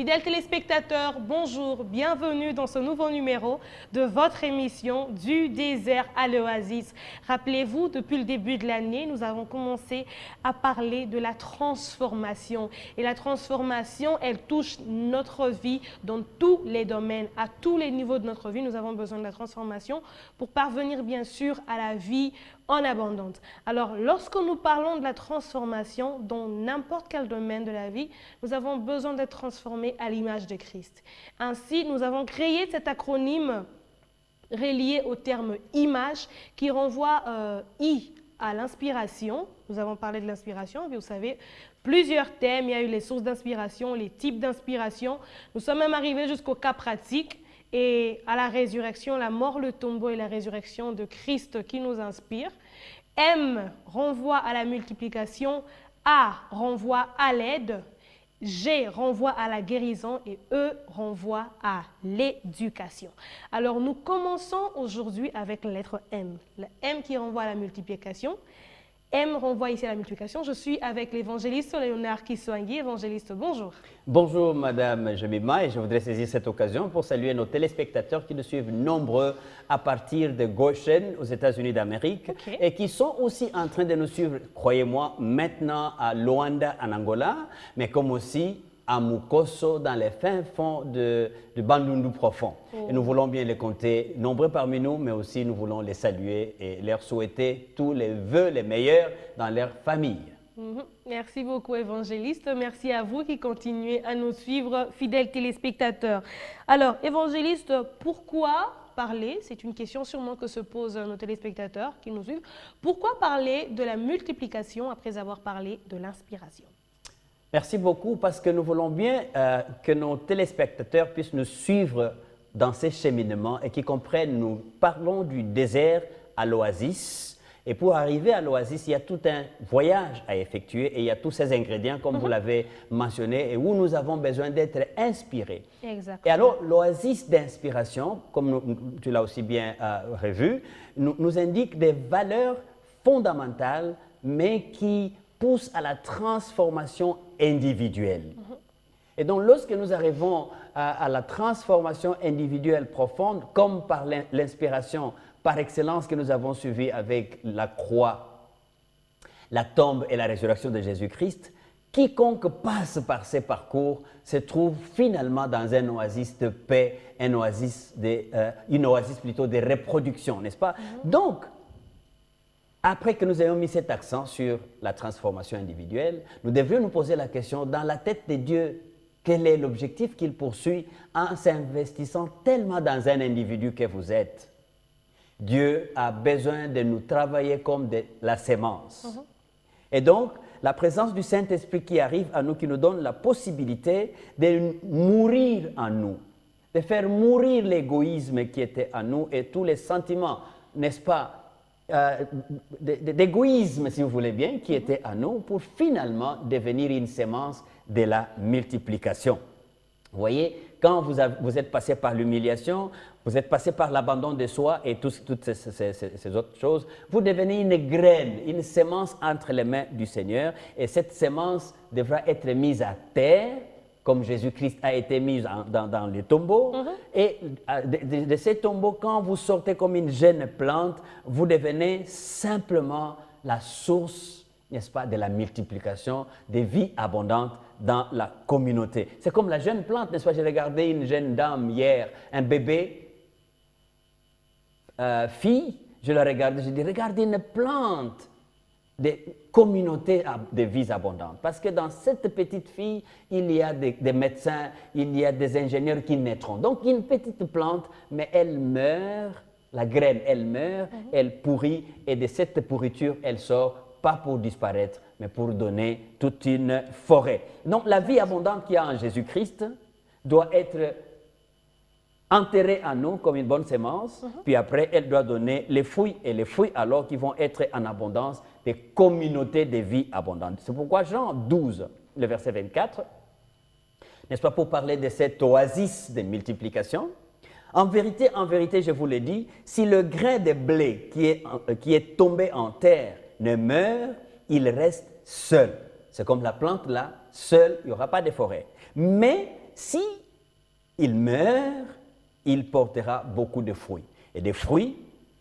Fidèles téléspectateurs, bonjour, bienvenue dans ce nouveau numéro de votre émission Du désert à l'oasis. Rappelez-vous, depuis le début de l'année, nous avons commencé à parler de la transformation. Et la transformation, elle touche notre vie dans tous les domaines, à tous les niveaux de notre vie. Nous avons besoin de la transformation pour parvenir bien sûr à la vie en abondante. Alors, lorsque nous parlons de la transformation dans n'importe quel domaine de la vie, nous avons besoin d'être transformés à l'image de Christ. Ainsi, nous avons créé cet acronyme relié au terme image qui renvoie euh, I à l'inspiration. Nous avons parlé de l'inspiration, vous savez, plusieurs thèmes, il y a eu les sources d'inspiration, les types d'inspiration. Nous sommes même arrivés jusqu'au cas pratique et à la résurrection, la mort, le tombeau et la résurrection de Christ qui nous inspire. M renvoie à la multiplication, A renvoie à l'aide, G renvoie à la guérison et E renvoie à l'éducation. Alors nous commençons aujourd'hui avec la lettre M. La M qui renvoie à la multiplication, M renvoie ici à la multiplication. Je suis avec l'évangéliste Léonard Kiswangi. Évangéliste, bonjour. Bonjour Madame Jemima et je voudrais saisir cette occasion pour saluer nos téléspectateurs qui nous suivent nombreux à partir de Goshen aux États-Unis d'Amérique et qui sont aussi en train de nous suivre, croyez-moi, maintenant à Luanda en Angola, mais comme aussi à Mukoso, dans les fins fonds de, de Bandundu profond. Et nous voulons bien les compter, nombreux parmi nous, mais aussi nous voulons les saluer et leur souhaiter tous les vœux les meilleurs dans leur famille. Mhm. Merci beaucoup, évangéliste. Merci à vous qui continuez à nous suivre, fidèles téléspectateurs. Alors, évangéliste, pourquoi parler C'est une question sûrement que se posent nos téléspectateurs qui nous suivent. Pourquoi parler de la multiplication après avoir parlé de l'inspiration? Merci beaucoup parce que nous voulons bien euh, que nos téléspectateurs puissent nous suivre dans ces cheminements et qu'ils comprennent, nous parlons du désert à l'oasis. Et pour arriver à l'oasis, il y a tout un voyage à effectuer et il y a tous ces ingrédients, comme vous mhm. l'avez mentionné, et où nous avons besoin d'être inspirés. Exactement. Et alors, l'oasis d'inspiration, comme tu l'as aussi bien euh, revu, nous, nous indique des valeurs fondamentales, mais qui pousse à la transformation individuelle. Et donc, lorsque nous arrivons à, la transformation individuelle profonde, comme par l'inspiration par excellence que nous avons suivie avec la croix, la tombe et la résurrection de Jésus-Christ, quiconque passe par ces parcours se trouve finalement dans un oasis de paix, un oasis de, euh, une oasis plutôt de reproduction, n'est-ce pas? Mm-hmm. Donc, après que nous ayons mis cet accent sur la transformation individuelle, nous devrions nous poser la question, dans la tête de Dieu, quel est l'objectif qu'il poursuit en s'investissant tellement dans un individu que vous êtes? Dieu a besoin de nous travailler comme de la sémence. Mhm. Et donc, la présence du Saint-Esprit qui arrive à nous, qui nous donne la possibilité de mourir en nous, de faire mourir l'égoïsme qui était en nous et tous les sentiments, n'est-ce pas, euh, d'égoïsme, si vous voulez bien, qui était à nous pour finalement devenir une sémence de la multiplication. Vous voyez, quand vous, vous êtes passé par l'humiliation, vous êtes passé par l'abandon de soi et toutes ces, ces, autres choses, vous devenez une graine, une sémence entre les mains du Seigneur et cette sémence devra être mise à terre comme Jésus-Christ a été mis dans, les tombeaux. Mhm. Et euh, de, ces tombeaux, quand vous sortez comme une jeune plante, vous devenez simplement la source, n'est-ce pas, de la multiplication des vies abondantes dans la communauté. C'est comme la jeune plante, n'est-ce pas? J'ai regardé une jeune dame hier, un bébé, euh, fille, je la regardais, je dis, regardez une plante des communautés de vies abondantes. Parce que dans cette petite fille, il y a des, médecins, il y a des ingénieurs qui naîtront. Donc, une petite plante, mais elle meurt, la graine, elle meurt, mhm. elle pourrit, et de cette pourriture, elle sort, pas pour disparaître, mais pour donner toute une forêt. Donc, la vie abondante qu'il y a en Jésus-Christ doit être enterrée en nous comme une bonne sémence, mhm. puis après, elle doit donner les fruits, et les fruits alors qui vont être en abondance, des communautés de vie abondantes. C'est pourquoi Jean 12, le verset 24, n'est-ce pas, pour parler de cette oasis de multiplication, en vérité, en vérité, je vous le dis, si le grain de blé qui est, euh, qui est tombé en terre ne meurt, il reste seul. C'est comme la plante là, seul, il n'y aura pas de forêt. Mais si il meurt, il portera beaucoup de fruits. Et des fruits,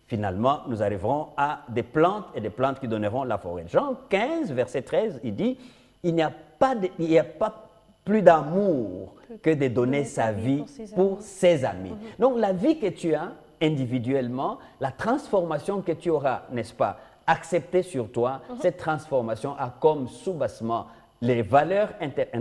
finalement, nous arriverons à des plantes et des plantes qui donneront la forêt. Jean 15, verset 13, il dit, il n'y a pas, de, il n'y a pas plus d'amour que de donner sa vie pour ses amis. Donc la vie que tu as individuellement, la transformation que tu auras, n'est-ce pas, acceptée sur toi, cette transformation a comme sous-bassement les valeurs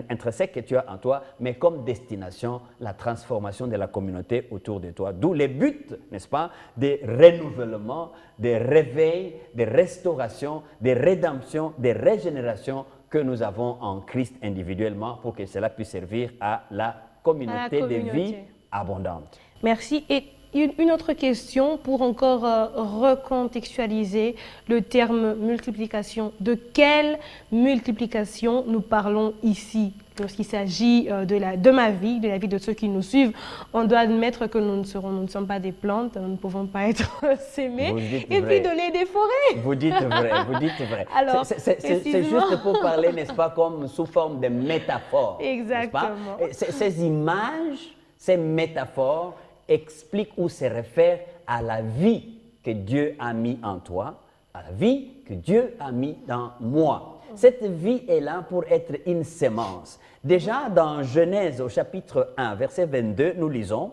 intrinsèques que tu as en toi, mais comme destination, la transformation de la communauté autour de toi. D'où les buts, n'est-ce pas, des renouvellements, des réveils, des restaurations, des rédemptions, des régénérations que nous avons en Christ individuellement pour que cela puisse servir à la communauté, de vie abondante. Merci. Et une autre question pour encore euh, recontextualiser le terme multiplication. De quelle multiplication nous parlons ici Lorsqu'il s'agit euh, de, la, de ma vie, de la vie de ceux qui nous suivent, on doit admettre que nous ne, serons, nous ne sommes pas des plantes, nous ne pouvons pas être sémés et puis donner des forêts. Vous dites vrai, vous dites vrai. Alors, c'est juste pour parler, n'est-ce pas, comme sous forme de métaphore. Exactement. Ces images, ces métaphores, explique ou se réfère à la vie que Dieu a mis en toi, à la vie que Dieu a mis dans moi. Cette vie est là pour être une sémence. Déjà dans Genèse au chapitre 1, verset 22, nous lisons,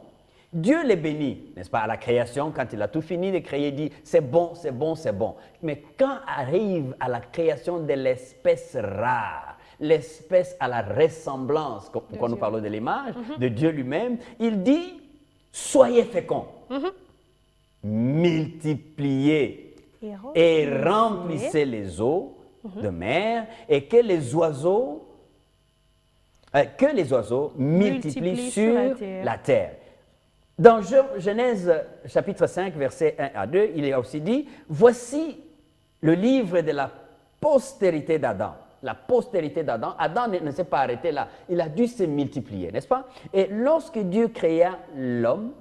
Dieu les bénit, n'est-ce pas, à la création, quand il a tout fini de créer, il dit, c'est bon, c'est bon, c'est bon. Mais quand arrive à la création de l'espèce rare, l'espèce à la ressemblance, quand nous parlons de l'image, mhm. de Dieu lui-même, il dit, soyez féconds, mhm. multipliez et, remplissez les eaux mhm. de mer et que les oiseaux, euh, que les oiseaux multiplient, sur, la, terre. Dans Genèse chapitre 5, verset 1 à 2, il est aussi dit, voici le livre de la postérité d'Adam la postérité d'Adam, Adam ne, s'est pas arrêté là, il a dû se multiplier, n'est-ce pas? Et lorsque Dieu créa l'homme,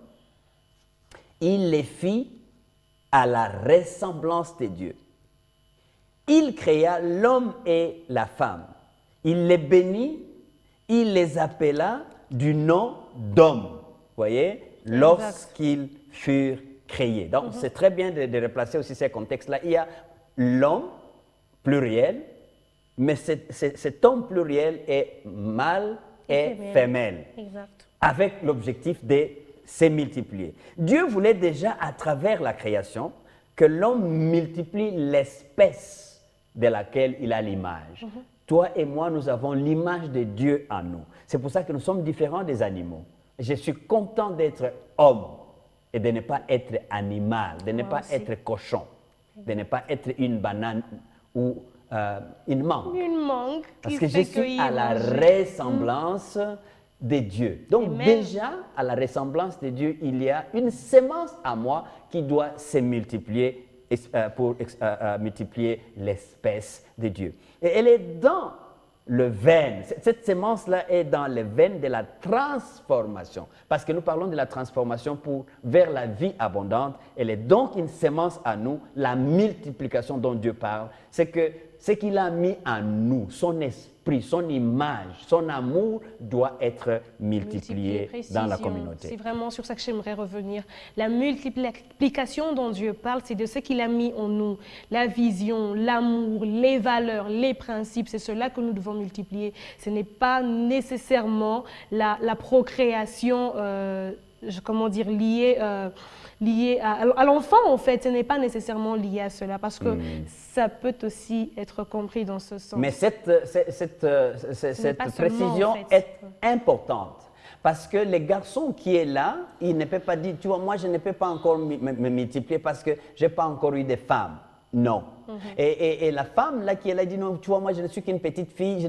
il les fit à la ressemblance de Dieu. Il créa l'homme et la femme. Il les bénit, il les appela du nom d'homme. Voyez, lorsqu'ils furent créés. Donc, mhm. c'est très bien de, de replacer aussi ces contextes-là. Il y a l'homme, pluriel, mais cet homme pluriel est mâle et femelle, avec l'objectif de se multiplier. Dieu voulait déjà, à travers la création, que l'homme multiplie l'espèce de laquelle il a l'image. Mhm. Toi et moi, nous avons l'image de Dieu en nous. C'est pour ça que nous sommes différents des animaux. Je suis content d'être homme et de ne pas être animal, de ne pas être cochon, de ne pas être une banane ou euh, une manque. Une manque. Parce que je suis à la ressemblance de Dieu. Donc déjà, à la ressemblance de Dieu, il y a une sémence à moi qui doit se multiplier euh, pour euh, multiplier l'espèce de Dieu. Et elle est dans le veine. Cette sémence-là est dans les veines de la transformation. Parce que nous parlons de la transformation pour, vers la vie abondante. Elle est donc une sémence à nous, la multiplication dont Dieu parle. C'est que ce qu'il a mis en nous, son esprit, son image, son amour doit être multiplié, dans la communauté. C'est vraiment sur ça que j'aimerais revenir. La multiplication dont Dieu parle, c'est de ce qu'il a mis en nous. La vision, l'amour, les valeurs, les principes, c'est cela que nous devons multiplier. Ce n'est pas nécessairement la, procréation, euh, comment dire, liée... Euh, lié à, l'enfant, en fait. Ce n'est pas nécessairement lié à cela parce que hmm. ça peut aussi être compris dans ce sens. Mais cette, cette, cette, précision est importante. Parce que les garçons qui est là, il ne peut pas dire, tu vois, moi je ne peux pas encore me, multiplier parce que je n'ai pas encore eu de femmes. Non. Mhm. et, et, la femme là qui est là dit, non, tu vois, moi je ne suis qu'une petite fille. Je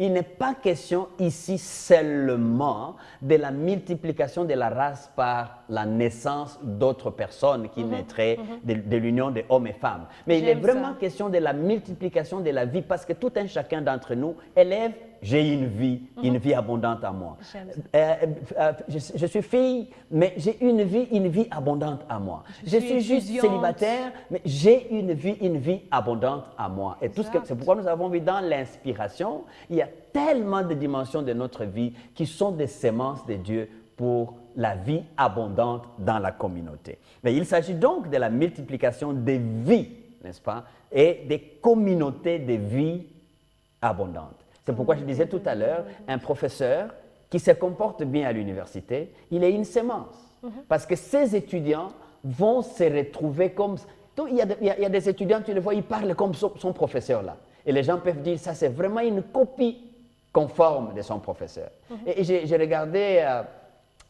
il n'est pas question ici seulement de la multiplication de la race par la naissance d'autres personnes qui mhm, naîtraient mhm. de, l'union des hommes et femmes. Mais il est vraiment question de la multiplication de la vie parce que tout un chacun d'entre nous élève j'ai une vie, une vie abondante à moi. Ça. Euh, euh, je, je suis fille, mais j'ai une vie, une vie abondante à moi. Je, suis suis juste célibataire, mais j'ai une vie, une vie abondante à moi. Et tout ce que Exact. c'est pourquoi nous avons vu dans l'inspiration, il y a tellement de dimensions de notre vie qui sont des semences de Dieu pour la vie abondante dans la communauté. Mais il s'agit donc de la multiplication des vies, n'est-ce pas, et des communautés de vie abondantes. C'est pourquoi je disais tout à l'heure, un professeur qui se comporte bien à l'université, il est une sémence. Parce que ses étudiants vont se retrouver comme... Il, y a il y a- des étudiants, tu les vois, ils parlent comme son, son professeur là. Et les gens peuvent dire, ça c'est vraiment une copie conforme de son professeur. Et, et j'ai regardé euh,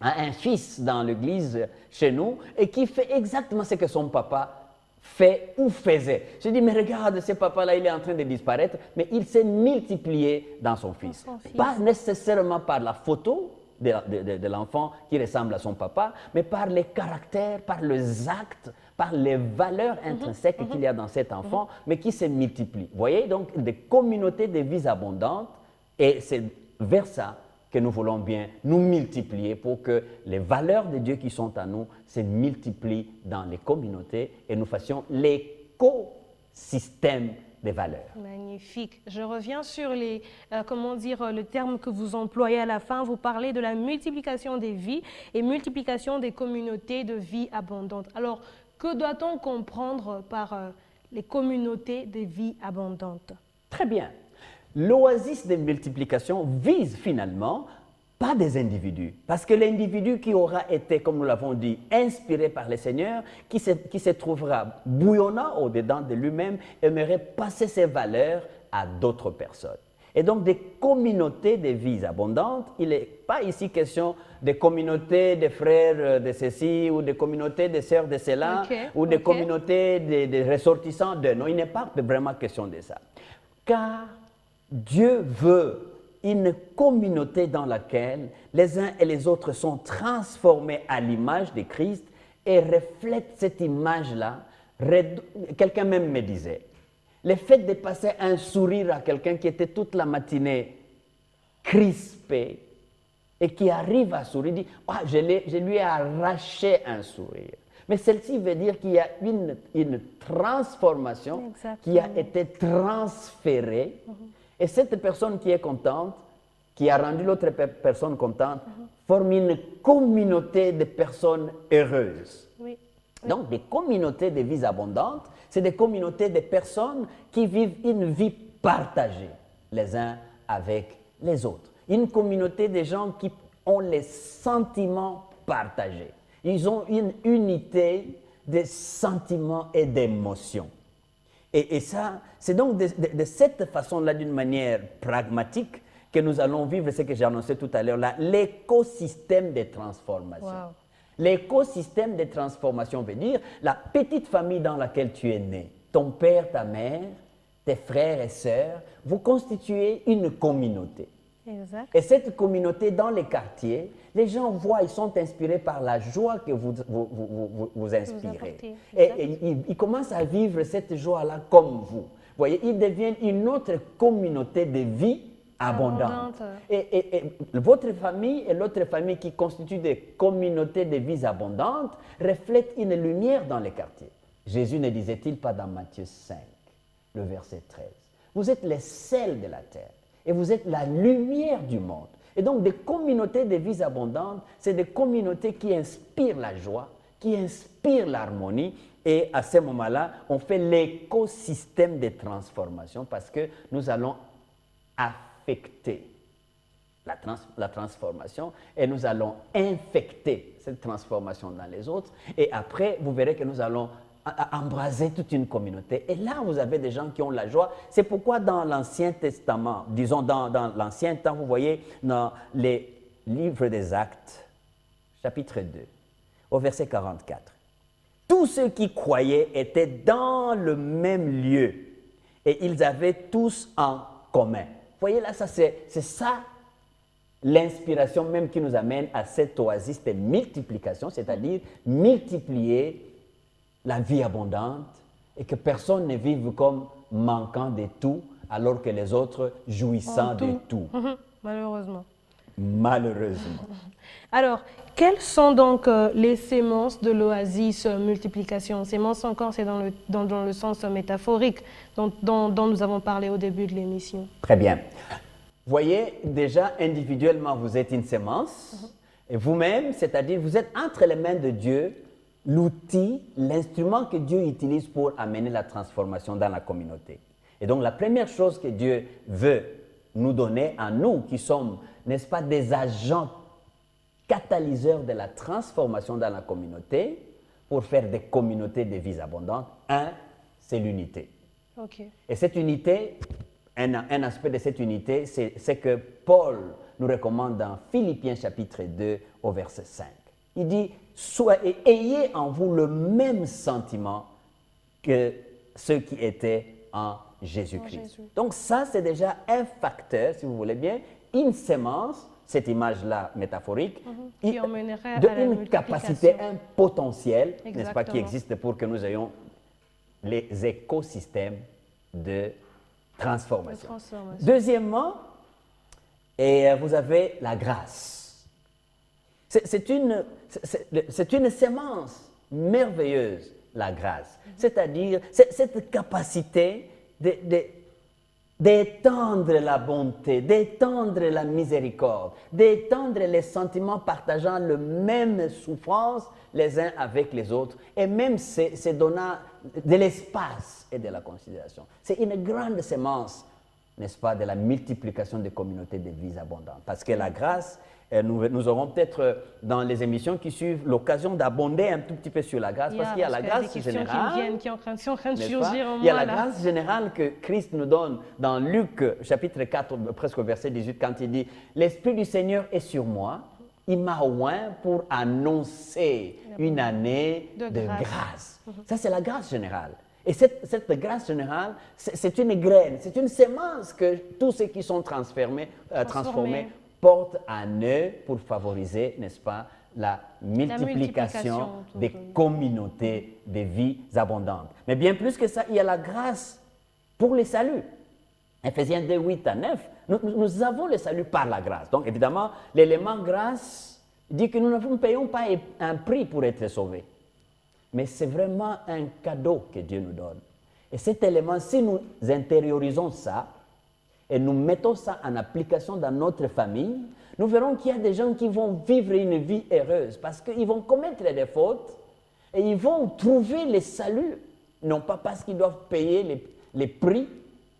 un, un fils dans l'église chez nous et qui fait exactement ce que son papa fait ou faisait. Je dis, mais regarde, ce papa-là, il est en train de disparaître, mais il s'est multiplié dans son fils. son fils. Pas nécessairement par la photo de, de- de- de l'enfant qui ressemble à son papa, mais par les caractères, par les actes, par les valeurs intrinsèques qu'il y a dans cet enfant, mais qui se multiplient. Vous voyez, donc, des communautés de vies abondantes, et c'est vers ça que nous voulons bien nous multiplier pour que les valeurs de Dieu qui sont à nous se multiplient dans les communautés et nous fassions l'écosystème des valeurs. Magnifique. Je reviens sur les, euh, comment dire, euh, le terme que vous employez à la fin. Vous parlez de la multiplication des vies et multiplication des communautés de vie abondantes. Alors, que doit-on comprendre par euh, les communautés de vie abondantes? Très bien. L'oasis de multiplication vise finalement pas des individus, parce que l'individu qui aura été, comme nous l'avons dit, inspiré par le Seigneur, qui se, qui se trouvera bouillonnant au-dedans de lui-même, aimerait passer ses valeurs à d'autres personnes. Et donc des communautés de vies abondantes, il n'est pas ici question de communautés de frères euh, de ceci ou de communautés de sœurs de cela ou de ok. communautés de, de ressortissants de... Non, il n'est pas vraiment question de ça. Car Dieu veut une communauté dans laquelle les uns et les autres sont transformés à l'image de Christ et reflètent cette image-là. Quelqu'un même me disait, le fait de passer un sourire à quelqu'un qui était toute la matinée crispé et qui arrive à sourire, dit, Ah, je, lui ai arraché un sourire. Mais celle-ci veut dire qu'il y a une, une transformation qui a été transférée. Et cette personne qui est contente, qui a rendu l'autre pe- personne contente, forme une communauté de personnes heureuses. Oui. Donc, des communautés de vies abondantes, c'est des communautés de personnes qui vivent une vie partagée les uns avec les autres. Une communauté de gens qui ont les sentiments partagés. Ils ont une unité de sentiments et d'émotions. Et, et ça, c'est donc de, de- de cette façon-là, d'une manière pragmatique, que nous allons vivre ce que j'ai annoncé tout à l'heure, là, l'écosystème de transformation. Wow. L'écosystème de transformation veut dire la petite famille dans laquelle tu es né, ton père, ta mère, tes frères et sœurs, vous constituez une communauté. Exact. Et cette communauté dans les quartiers, les gens voient, ils sont inspirés par la joie que vous vous, vous, vous- inspirez. apportez, Et, ils, ils commencent à vivre cette joie-là comme vous. Vous voyez, ils deviennent une autre communauté de vie abondante. Abondante. Et, et- et votre famille et l'autre famille qui constituent des communautés de vie abondantes reflètent une lumière dans les quartiers. Jésus ne disait-il pas dans Matthieu 5, le verset 13, Vous êtes les sels de la terre et vous êtes la lumière du monde. Et donc des communautés de vie abondantes, c'est des communautés qui inspirent la joie, qui inspirent l'harmonie. Et à ce moment-là, on fait l'écosystème de transformation parce que nous allons affecter la, trans- la transformation et nous allons infecter cette transformation dans les autres. Et après, vous verrez que nous allons a- embraser toute une communauté. Et là, vous avez des gens qui ont la joie. C'est pourquoi dans l'Ancien Testament, disons dans, l'Ancien temps, vous voyez dans les livres des Actes, chapitre 2, au verset 44. Tous ceux qui croyaient étaient dans le même lieu et ils avaient tous en commun. Vous voyez là, c'est ça l'inspiration même qui nous amène à cette oasis de multiplication, c'est-à-dire multiplier la vie abondante et que personne ne vive comme manquant de tout, alors que les autres jouissant de tout. Mhm, Malheureusement. Malheureusement. Alors, quelles sont donc euh, les sémences de l'oasis euh, multiplication? Sémences encore, c'est dans le, dans, dans le sens euh, métaphorique dont, dont- dont nous avons parlé au début de l'émission. Très bien. Voyez, déjà individuellement, vous êtes une sémence. Et vous-même, c'est-à-dire, vous êtes entre les mains de Dieu, l'outil, l'instrument que Dieu utilise pour amener la transformation dans la communauté. Et donc, la première chose que Dieu veut nous donner à nous, qui sommes, n'est-ce pas, des agents catalyseurs de la transformation dans la communauté, pour faire des communautés de vies abondantes, un, c'est l'unité. Et cette unité, un, un aspect de cette unité, c'est c'est que Paul nous recommande dans Philippiens chapitre 2 au verset 5. Il dit, Soyez, ayez en vous le même sentiment que ceux qui étaient en Jésus-Christ. Jésus. Donc ça, c'est déjà un facteur, si vous voulez bien, une sémence, cette image-là métaphorique, Qui une- emmènerait de à la une capacité, un potentiel, n'est-ce pas, qui existe pour que nous ayons les écosystèmes de transformation. De transformation. Deuxièmement, et vous avez la grâce. C'est une, une sémence merveilleuse, la grâce. C'est-à-dire c'est- cette capacité d'étendre la bonté, d'étendre la miséricorde, d'étendre les sentiments partageant le même souffrance les uns avec les autres, et même se, donnant de l'espace et de la considération. C'est une grande sémence, n'est-ce pas, de la multiplication des communautés de vies abondantes. Parce que la grâce, nous, nous aurons peut-être euh, dans les émissions qui suivent l'occasion d'abonder un tout petit peu sur la grâce, parce qu'il y a la grâce générale. Il y a la grâce générale que Christ nous donne dans Luc euh, chapitre 4, euh, presque au verset 18, quand il dit L'Esprit du Seigneur est sur moi, il m'a oint pour annoncer une année De de, grâce. grâce. Ça, c'est la grâce générale. Et cette, cette grâce générale, c'est c'est une graine, c'est une sémence que tous ceux qui sont transformés, euh, Transformés. Portent en eux pour favoriser, n'est-ce pas, la multiplication des communautés de vies abondantes. Mais bien plus que ça, il y a la grâce pour le salut. Ephésiens 2, 8 à 9, nous, nous- nous avons le salut par la grâce. Donc évidemment, l'élément grâce dit que nous ne payons pas un prix pour être sauvés. Mais c'est vraiment un cadeau que Dieu nous donne. Et cet élément, si nous intériorisons ça et nous mettons ça en application dans notre famille, nous verrons qu'il y a des gens qui vont vivre une vie heureuse parce qu'ils vont commettre des fautes et ils vont trouver le salut, non pas parce qu'ils doivent payer les, les prix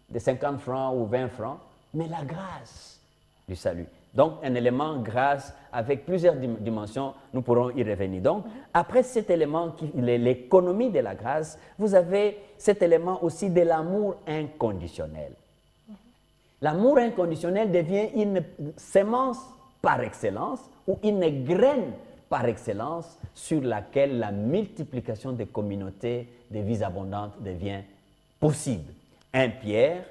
de 50 francs ou 20 francs, mais la grâce du salut. Donc, un élément grâce avec plusieurs dim- dimensions, nous pourrons y revenir. Donc, après cet élément, qui l'économie de la grâce, vous avez cet élément aussi de l'amour inconditionnel. L'amour inconditionnel devient une sémence par excellence ou une graine par excellence sur laquelle la multiplication des communautés de vies abondantes devient possible. 1 Pierre,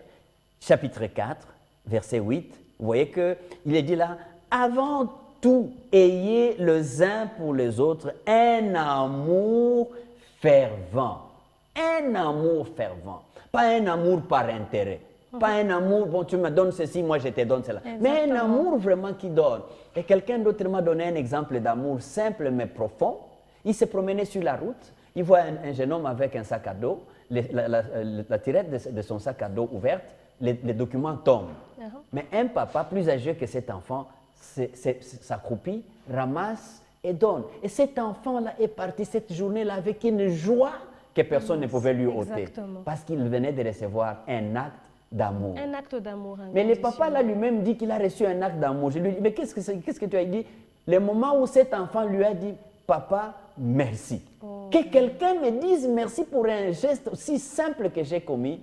chapitre 4, verset 8, vous voyez qu'il est dit là, avant tout, ayez les uns pour les autres un amour fervent. Un amour fervent. Pas un amour par intérêt. Pas un amour, bon, tu me donnes ceci, moi je te donne cela. Mais un amour vraiment qui donne. Et quelqu'un d'autre m'a donné un exemple d'amour simple mais profond. Il s'est promené sur la route. Il voit un, un jeune homme avec un sac à dos. Le- la, la- la- la tirette de, de son sac à dos ouverte, les, les documents tombent. Uh-huh. Mais un papa plus âgé que cet enfant s'accroupit, ramasse et donne. Et cet enfant-là est parti cette journée-là avec une joie que personne ne pouvait lui ôter. Exactement. Parce qu'il venait de recevoir un acte d'amour. Un acte d'amour. Mais le papa là lui-même dit qu'il a reçu un acte d'amour. Je lui dis, mais qu'est-ce que, c'est- qu'est-ce que tu as dit? Le moment où cet enfant lui a dit, papa, merci. Que quelqu'un me dise merci pour un geste aussi simple que j'ai commis,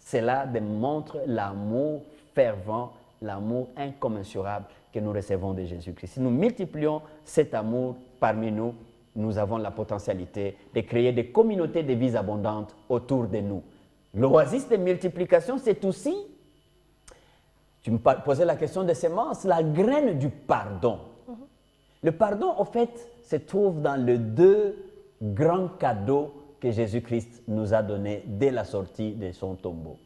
cela démontre l'amour fervent, l'amour incommensurable que nous recevons de Jésus-Christ. Si nous multiplions cet amour parmi nous, nous avons la potentialité de créer des communautés de vies abondantes autour de nous. L'oasis de multiplication, c'est aussi tu me posais la question de sémence, la graine du pardon. Le pardon, en fait, se trouve dans les deux grands cadeaux que Jésus-Christ nous a donnés dès la sortie de son tombeau.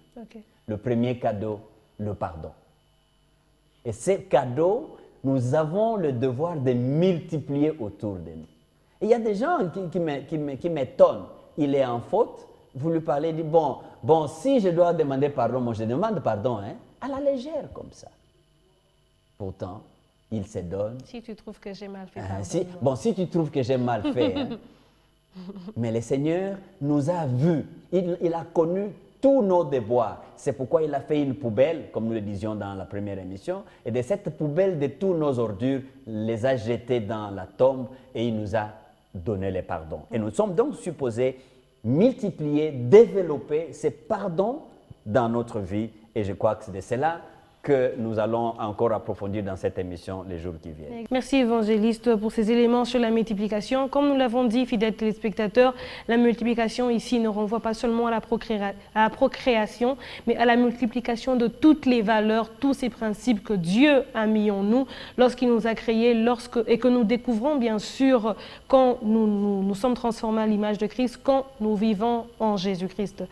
Le premier cadeau, le pardon. Et ces cadeaux, nous avons le devoir de multiplier autour de nous. il y a des gens qui, m'étonnent. Il est en faute, vous lui parlez, dit, bon, bon, si je dois demander pardon, moi je demande pardon, hein, à la légère comme ça. Pourtant, il se donne. Si tu trouves que j'ai mal fait. Ah, si, bon, si tu trouves que j'ai mal fait. Hein. Mais le Seigneur nous a vus. Il, a connu tous nos devoirs. C'est pourquoi il a fait une poubelle, comme nous le disions dans la première émission. Et de cette poubelle de tous nos ordures, les a jetés dans la tombe et il nous a donné les pardons. Et nous sommes donc supposés multiplier, développer ces pardons dans notre vie. Et je crois que c'est de cela que nous allons encore approfondir dans cette émission les jours qui viennent. Merci évangéliste pour ces éléments sur la multiplication. Comme nous l'avons dit, fidèles téléspectateurs, la multiplication ici ne renvoie pas seulement à la, procréation, mais à la multiplication de toutes les valeurs, tous ces principes que Dieu a mis en nous lorsqu'il nous a créés lorsque, et que nous découvrons bien sûr quand nous, nous sommes transformés à l'image de Christ, quand nous vivons en Jésus-Christ.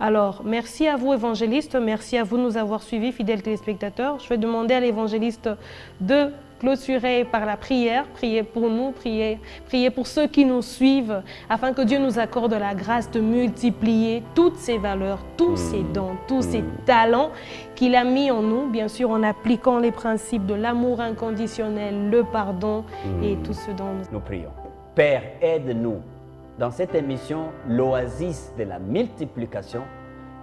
Alors, merci à vous, évangéliste. Merci à vous de nous avoir suivis, fidèles téléspectateurs. Je vais demander à l'évangéliste de clôturer par la prière, prier pour nous, prier, prier pour ceux qui nous suivent, afin que Dieu nous accorde la grâce de multiplier toutes ces valeurs, tous ces mmh. dons, tous ces mmh. talents qu'il a mis en nous, bien sûr en appliquant les principes de l'amour inconditionnel, le pardon et mmh. tout ce dont nous... Nous prions. Père, aide-nous dans cette émission, l'oasis de la multiplication,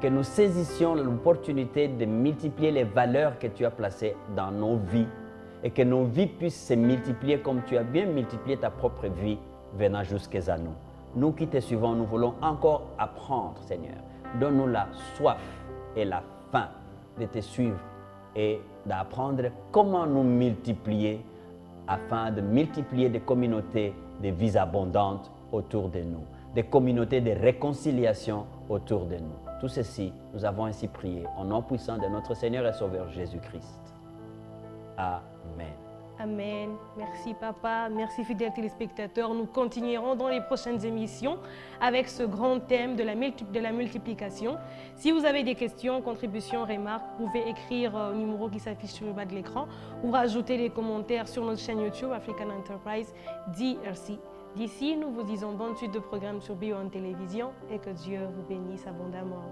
que nous saisissions l'opportunité de multiplier les valeurs que tu as placées dans nos vies et que nos vies puissent se multiplier comme tu as bien multiplié ta propre vie venant jusqu'à nous. Nous qui te suivons, nous voulons encore apprendre, Seigneur. Donne-nous la soif et la faim de te suivre et d'apprendre comment nous multiplier afin de multiplier des communautés de vies abondantes autour de nous, des communautés de réconciliation autour de nous. Tout ceci, nous avons ainsi prié au nom puissant de notre Seigneur et Sauveur Jésus-Christ. Amen. Amen. Merci papa, merci fidèles téléspectateurs. Nous continuerons dans les prochaines émissions avec ce grand thème de la, multiplication. Si vous avez des questions, contributions, remarques, vous pouvez écrire au numéro qui s'affiche sur le bas de l'écran ou rajouter des commentaires sur notre chaîne YouTube African Enterprise DRC. D'ici, nous vous disons bonne suite de programmes sur Bio en télévision et que Dieu vous bénisse abondamment.